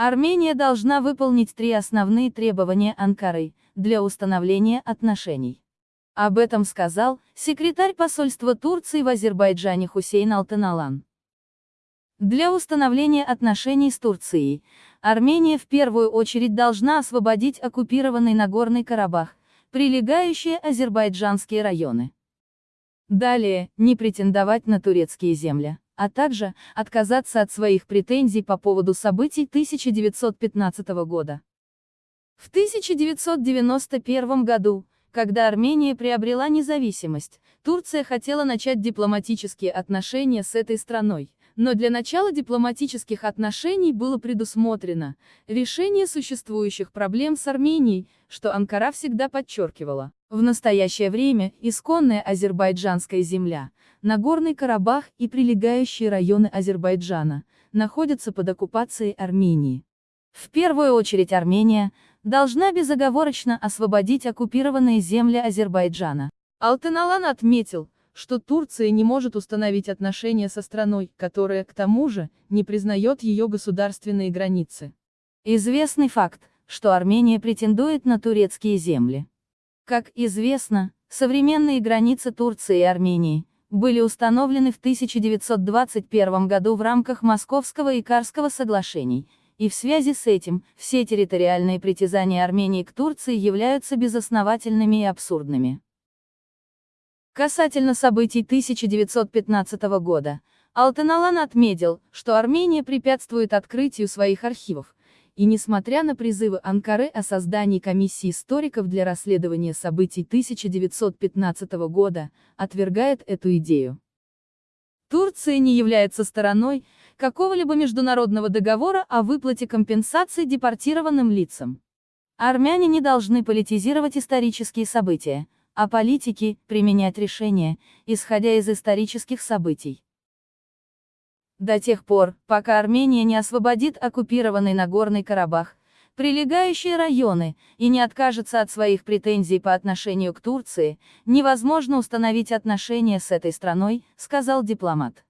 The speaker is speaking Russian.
Армения должна выполнить три основные требования Анкары для установления отношений. Об этом сказал секретарь посольства Турции в Азербайджане Хусейн Алтаналан. Для установления отношений с Турцией, Армения в первую очередь должна освободить оккупированный Нагорный Карабах, прилегающие азербайджанские районы. Далее, не претендовать на турецкие земли а также отказаться от своих претензий по поводу событий 1915 года. В 1991 году, когда Армения приобрела независимость, Турция хотела начать дипломатические отношения с этой страной. Но для начала дипломатических отношений было предусмотрено решение существующих проблем с Арменией, что Анкара всегда подчеркивала. В настоящее время исконная азербайджанская земля, Нагорный Карабах и прилегающие районы Азербайджана находятся под оккупацией Армении. В первую очередь Армения должна безоговорочно освободить оккупированные земли Азербайджана. Алтаналан отметил, что Турция не может установить отношения со страной, которая, к тому же, не признает ее государственные границы. Известный факт, что Армения претендует на турецкие земли. Как известно, современные границы Турции и Армении были установлены в 1921 году в рамках Московского и Карского соглашений, и в связи с этим, все территориальные притязания Армении к Турции являются безосновательными и абсурдными. Касательно событий 1915 года, Алтаналан отметил, что Армения препятствует открытию своих архивов, и несмотря на призывы Анкары о создании комиссии историков для расследования событий 1915 года, отвергает эту идею. Турция не является стороной какого-либо международного договора о выплате компенсаций депортированным лицам. Армяне не должны политизировать исторические события, а политики – применять решения, исходя из исторических событий. До тех пор, пока Армения не освободит оккупированный Нагорный Карабах, прилегающие районы, и не откажется от своих претензий по отношению к Турции, невозможно установить отношения с этой страной, сказал дипломат.